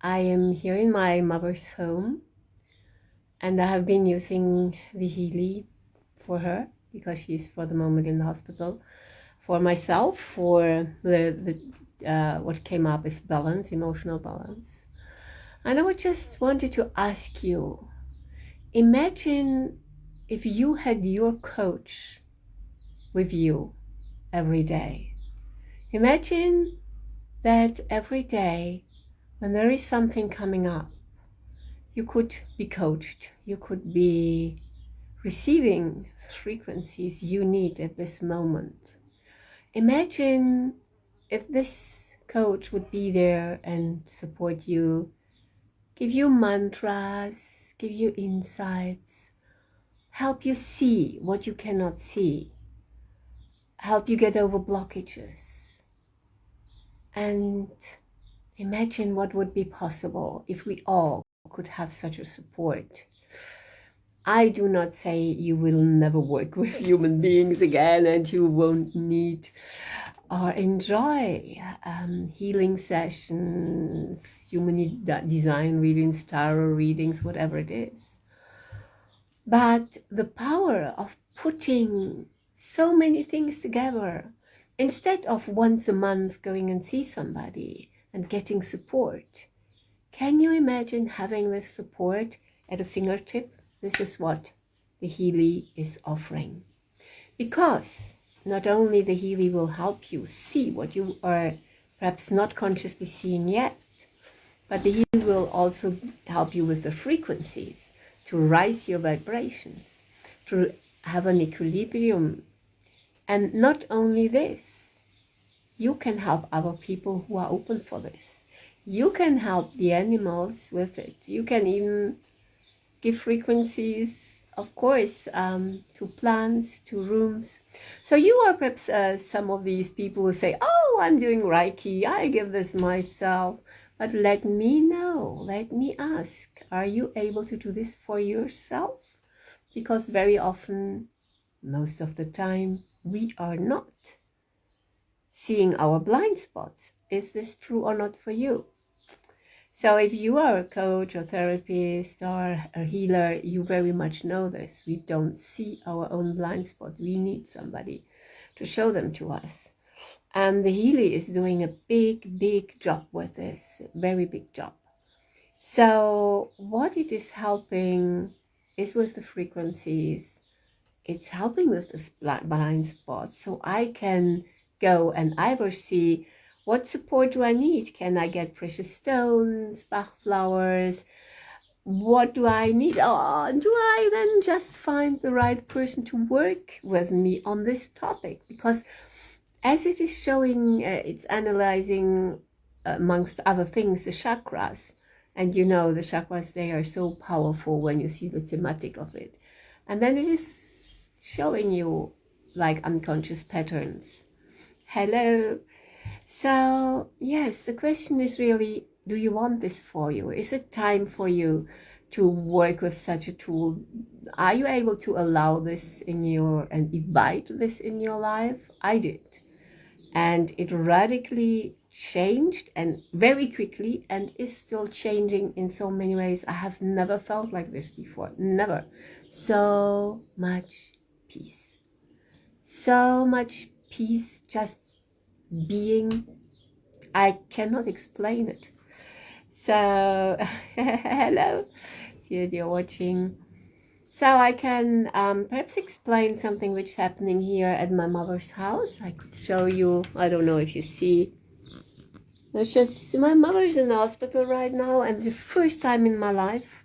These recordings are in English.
I am here in my mother's home and I have been using the Healy for her because she's for the moment in the hospital. For myself, for the, the uh, what came up is balance, emotional balance. And I would just wanted to ask you, imagine if you had your coach with you every day. Imagine that every day when there is something coming up, you could be coached, you could be receiving frequencies you need at this moment. Imagine if this coach would be there and support you, give you mantras, give you insights, help you see what you cannot see, help you get over blockages, and imagine what would be possible if we all could have such a support. I do not say you will never work with human beings again and you won't need or enjoy um, healing sessions, human design readings, tarot readings, whatever it is. But the power of putting so many things together, instead of once a month going and see somebody and getting support, can you imagine having this support at a fingertip? This is what the Healy is offering. Because not only the Healy will help you see what you are perhaps not consciously seeing yet, but the Healy will also help you with the frequencies to rise your vibrations, to have an equilibrium. And not only this, you can help other people who are open for this you can help the animals with it. You can even give frequencies, of course, um, to plants, to rooms. So you are perhaps uh, some of these people who say, oh, I'm doing Reiki, I give this myself. But let me know, let me ask, are you able to do this for yourself? Because very often, most of the time, we are not seeing our blind spots. Is this true or not for you? So if you are a coach or therapist or a healer, you very much know this. We don't see our own blind spot. We need somebody to show them to us. And the Healy is doing a big, big job with this, very big job. So what it is helping is with the frequencies. It's helping with the blind spot. So I can go and I will see what support do I need? Can I get precious stones, Bach flowers? What do I need? Oh, do I then just find the right person to work with me on this topic? Because as it is showing, uh, it's analyzing, amongst other things, the chakras. And you know, the chakras, they are so powerful when you see the thematic of it. And then it is showing you like unconscious patterns. Hello. So, yes, the question is really, do you want this for you? Is it time for you to work with such a tool? Are you able to allow this in your, and invite this in your life? I did. And it radically changed and very quickly and is still changing in so many ways. I have never felt like this before. Never. So much peace. So much peace just being I cannot explain it. So hello. That you're watching. So I can um, perhaps explain something which is happening here at my mother's house. I could show you. I don't know if you see. It's just my mother's in the hospital right now and the first time in my life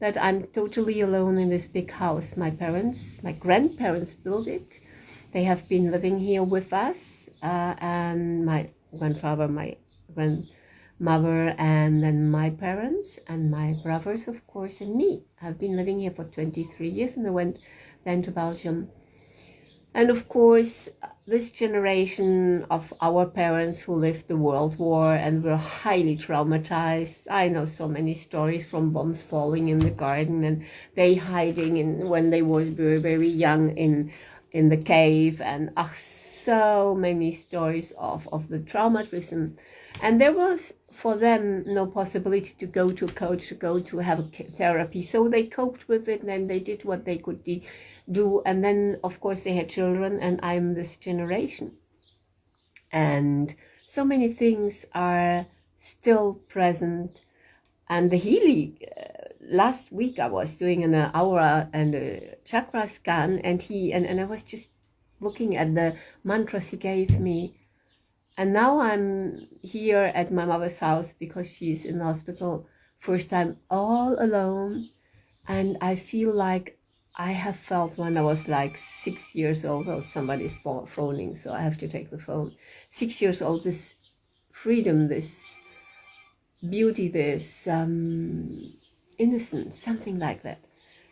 that I'm totally alone in this big house. My parents my grandparents built it. They have been living here with us uh, and my grandfather, my grandmother, and then my parents and my brothers, of course, and me. I've been living here for 23 years and I went then to Belgium. And of course, this generation of our parents who lived the World War and were highly traumatized. I know so many stories from bombs falling in the garden and they hiding in when they were very, very young in in the cave and ach, so many stories of, of the traumatism. And there was for them no possibility to go to a coach to go to have a therapy. So they coped with it and they did what they could do. And then of course they had children and i'm this generation. And so many things are still present. And the healy uh, last week i was doing an aura and a chakra scan and he and, and i was just looking at the mantras he gave me and now I'm here at my mother's house because she's in the hospital. First time all alone. And I feel like I have felt when I was like six years old. Oh, somebody's pho- phoning, so I have to take the phone. Six years old, this freedom, this beauty, this um, innocence, something like that.